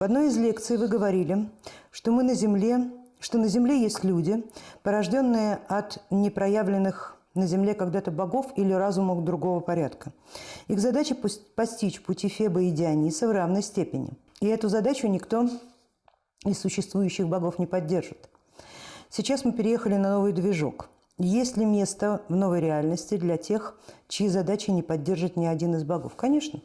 В одной из лекций вы говорили, что мы на Земле, что на Земле есть люди, порожденные от непроявленных на Земле когда-то богов или разумов другого порядка. Их задача – постичь пути Феба и Диониса в равной степени. И эту задачу никто из существующих богов не поддержит. Сейчас мы переехали на новый движок. Есть ли место в новой реальности для тех, чьи задачи не поддержит ни один из богов? Конечно.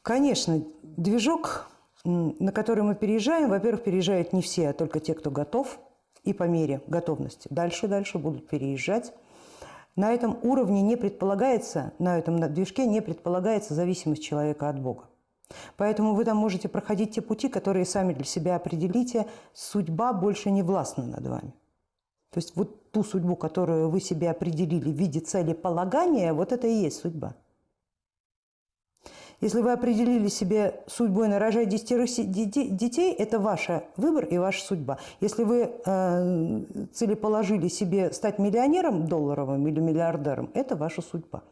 Конечно, движок на который мы переезжаем, во-первых, переезжают не все, а только те, кто готов, и по мере готовности. Дальше, дальше будут переезжать. На этом уровне не предполагается, на этом движке не предполагается зависимость человека от Бога. Поэтому вы там можете проходить те пути, которые сами для себя определите. Судьба больше не властна над вами. То есть вот ту судьбу, которую вы себе определили в виде целеполагания, вот это и есть судьба. Если вы определили себе судьбой нарожать десятерых детей, это ваш выбор и ваша судьба. Если вы э, целеположили себе стать миллионером долларовым или миллиардером, это ваша судьба.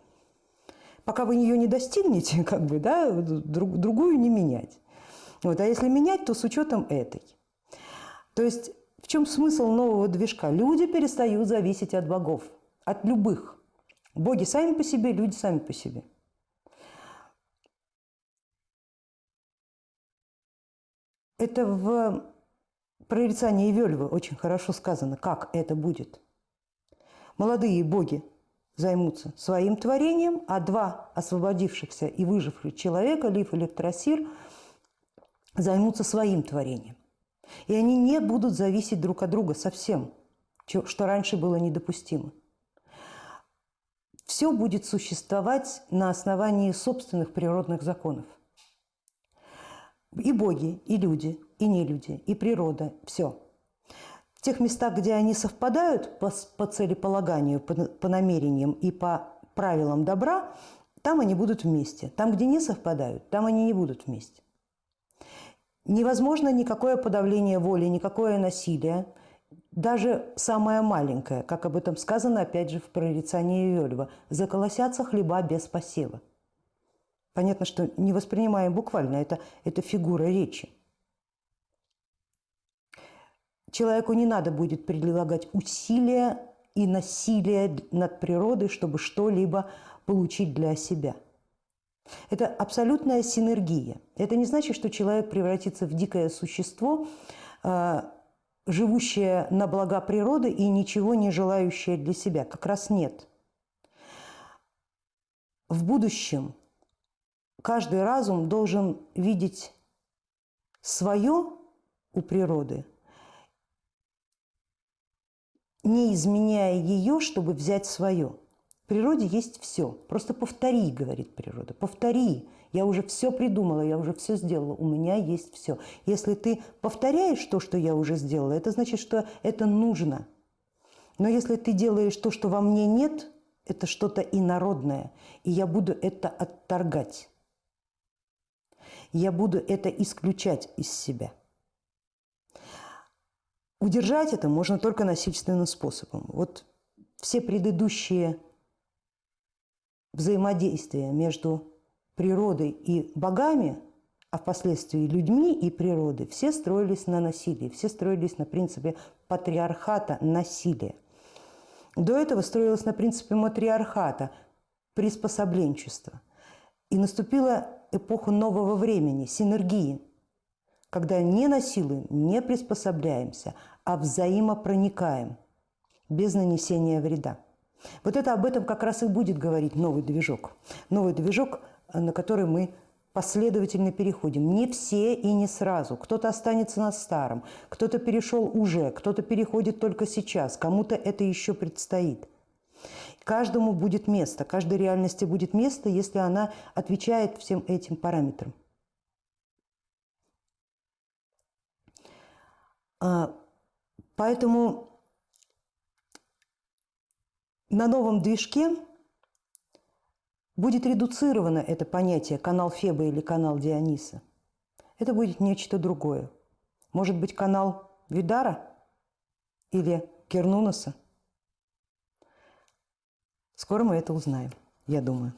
Пока вы ее не достигнете, как бы, да, друг, другую не менять. Вот. А если менять, то с учетом этой. То есть в чем смысл нового движка? Люди перестают зависеть от богов, от любых. Боги сами по себе, люди сами по себе. Это в прорицании Вельвы очень хорошо сказано, как это будет. Молодые боги займутся своим творением, а два освободившихся и выживших человека, Лив и Электросир, займутся своим творением. И они не будут зависеть друг от друга совсем, что раньше было недопустимо. Все будет существовать на основании собственных природных законов. И боги, и люди, и не люди, и природа, все. В тех местах, где они совпадают по, по целеполаганию, по, по намерениям и по правилам добра, там они будут вместе. Там, где не совпадают, там они не будут вместе. Невозможно никакое подавление воли, никакое насилие, даже самое маленькое, как об этом сказано, опять же, в прорицании Иольва, «заколосятся хлеба без посева». Понятно, что не воспринимаем буквально, это, это фигура речи. Человеку не надо будет прилагать усилия и насилие над природой, чтобы что-либо получить для себя. Это абсолютная синергия. Это не значит, что человек превратится в дикое существо, а, живущее на блага природы и ничего не желающее для себя. Как раз нет. В будущем каждый разум должен видеть свое у природы, не изменяя ее, чтобы взять свое. В природе есть все. Просто повтори, говорит природа, повтори. Я уже все придумала, я уже все сделала, у меня есть все. Если ты повторяешь то, что я уже сделала, это значит, что это нужно. Но если ты делаешь то, что во мне нет, это что-то инородное, и я буду это отторгать я буду это исключать из себя. Удержать это можно только насильственным способом. Вот все предыдущие взаимодействия между природой и богами, а впоследствии людьми и природой, все строились на насилии, все строились на принципе патриархата насилия. До этого строилось на принципе матриархата, приспособленчества. И наступила эпоху нового времени, синергии, когда не насилуем, не приспособляемся, а взаимопроникаем без нанесения вреда. Вот это об этом как раз и будет говорить новый движок. Новый движок, на который мы последовательно переходим. Не все и не сразу. Кто-то останется на старом, кто-то перешел уже, кто-то переходит только сейчас, кому-то это еще предстоит – Каждому будет место, каждой реальности будет место, если она отвечает всем этим параметрам. А, поэтому на новом движке будет редуцировано это понятие канал Феба или канал Диониса. Это будет нечто другое. Может быть, канал Видара или Кернунаса – Скоро мы это узнаем, я думаю.